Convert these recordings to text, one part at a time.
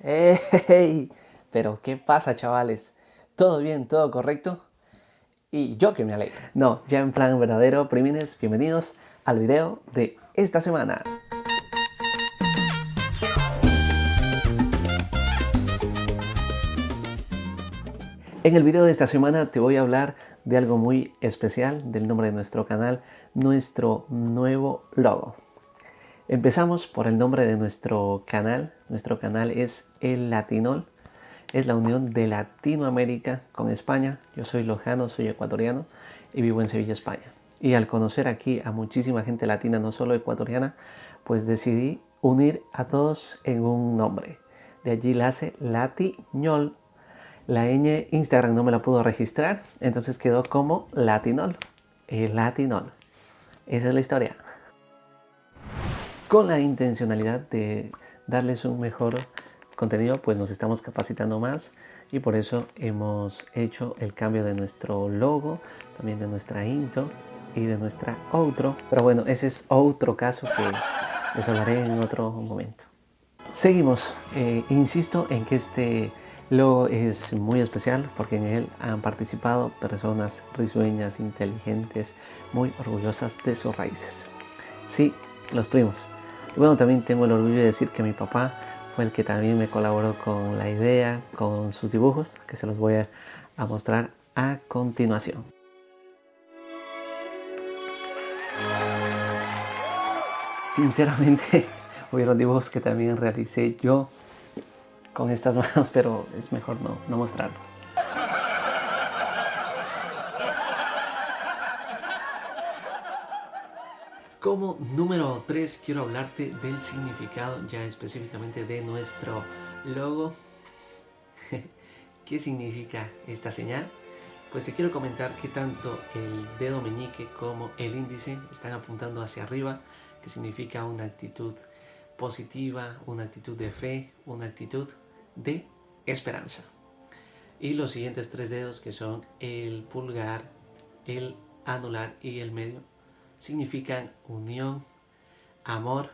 ¡Hey! Pero ¿qué pasa chavales? ¿Todo bien? ¿Todo correcto? Y yo que me alegro. No, ya en plan verdadero, primines, bienvenidos al video de esta semana. En el video de esta semana te voy a hablar de algo muy especial, del nombre de nuestro canal, nuestro nuevo logo. Empezamos por el nombre de nuestro canal. Nuestro canal es El Latinol. Es la unión de Latinoamérica con España. Yo soy lojano, soy ecuatoriano y vivo en Sevilla, España. Y al conocer aquí a muchísima gente latina, no solo ecuatoriana, pues decidí unir a todos en un nombre. De allí la hace Latiñol. La ñ Instagram no me la pudo registrar, entonces quedó como Latinol. El Latinol. Esa es la historia con la intencionalidad de darles un mejor contenido, pues nos estamos capacitando más y por eso hemos hecho el cambio de nuestro logo, también de nuestra intro y de nuestra outro. Pero bueno, ese es otro caso que les hablaré en otro momento. Seguimos. Eh, insisto en que este logo es muy especial porque en él han participado personas risueñas, inteligentes, muy orgullosas de sus raíces. Sí, los primos. Y bueno, también tengo el orgullo de decir que mi papá fue el que también me colaboró con la idea, con sus dibujos, que se los voy a, mostrar a continuación. Sinceramente, hubieron dibujos que también realicé yo con estas manos, pero es mejor no, no mostrarlos. Como número 3 quiero hablarte del significado ya específicamente de nuestro logo. ¿Qué significa esta señal? Pues te quiero comentar que tanto el dedo meñique como el índice están apuntando hacia arriba, que significa una actitud positiva, una actitud de fe, una actitud de esperanza. Y los siguientes tres dedos que son el pulgar, el anular y el medio significan unión, amor,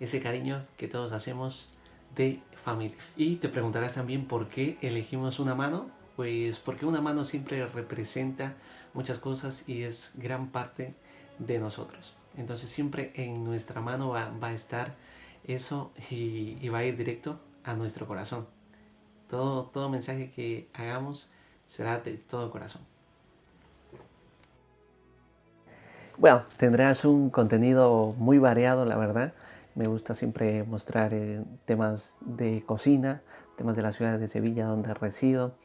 ese cariño que todos hacemos de familia. Y te preguntarás también por qué elegimos una mano. Pues porque una mano siempre representa muchas cosas y es gran parte de nosotros. Entonces siempre en nuestra mano va, a estar eso y, y, va a ir directo a nuestro corazón. Todo, todo mensaje que hagamos será de todo corazón. Bueno, tendrás un contenido muy variado, la verdad. Me gusta siempre mostrar eh, temas de cocina, temas de la ciudad de Sevilla donde resido,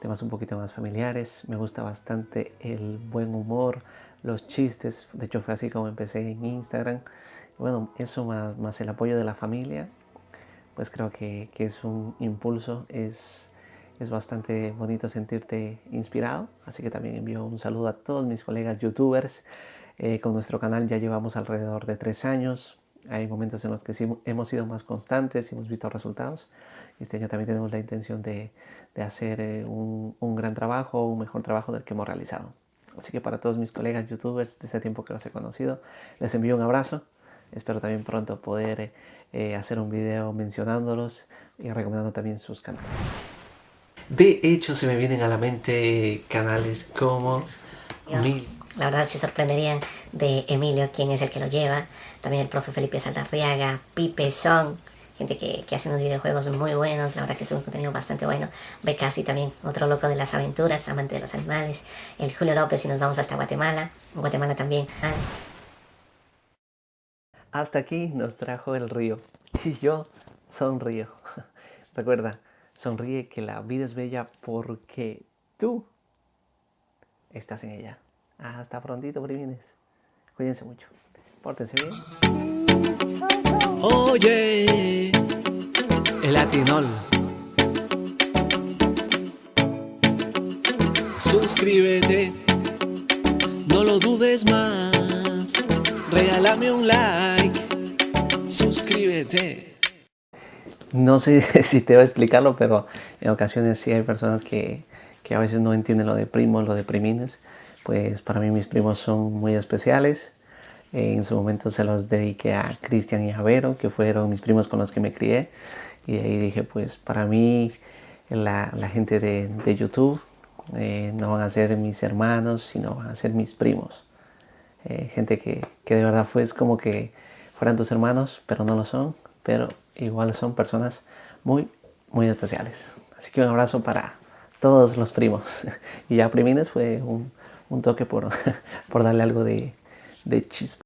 temas un poquito más familiares. Me gusta bastante el buen humor, los chistes. De hecho fue así como empecé en Instagram. Bueno, eso más, el apoyo de la familia, pues creo que, es un impulso, es, es bastante bonito sentirte inspirado. Así que también envío un saludo a todos mis colegas youtubers eh, con nuestro canal ya llevamos alrededor de tres años. Hay momentos en los que sí hemos sido más constantes y hemos visto resultados. Este año también tenemos la intención de, hacer eh, un, gran trabajo, un mejor trabajo del que hemos realizado. Así que para todos mis colegas youtubers de este tiempo que los he conocido, les envío un abrazo. Espero también pronto poder eh, hacer un video mencionándolos y recomendando también sus canales. De hecho, se me vienen a la mente canales como... Mi la verdad se sorprenderían de Emilio, quien es el que lo lleva. También el profe Felipe Saldarriaga, Pipe Son, gente que, hace unos videojuegos muy buenos. La verdad que es un contenido bastante bueno. Becasi también, otro loco de las aventuras, amante de los animales. El Julio López y nos vamos hasta Guatemala. Guatemala también. Hasta aquí nos trajo el río. Y yo sonrío. Recuerda, sonríe que la vida es bella porque tú estás en ella. Hasta prontito, primines. Cuídense mucho. Pórtense bien. Oye, el latinol. Suscríbete, no lo dudes más. Regálame un like. Suscríbete. No sé si te voy a explicarlo, pero en ocasiones sí hay personas que, que a veces no entienden lo de primos, lo de primines pues para mí mis primos son muy especiales. En su momento se los dediqué a Cristian y a Vero, que fueron mis primos con los que me crié. Y de ahí dije, pues para mí la, gente de, YouTube eh, no van a ser mis hermanos, sino van a ser mis primos. Eh, gente que, que, de verdad fue es como que fueran tus hermanos, pero no lo son, pero igual son personas muy, muy especiales. Así que un abrazo para todos los primos. y ya primines fue un, un toque por, por darle algo de, de chispa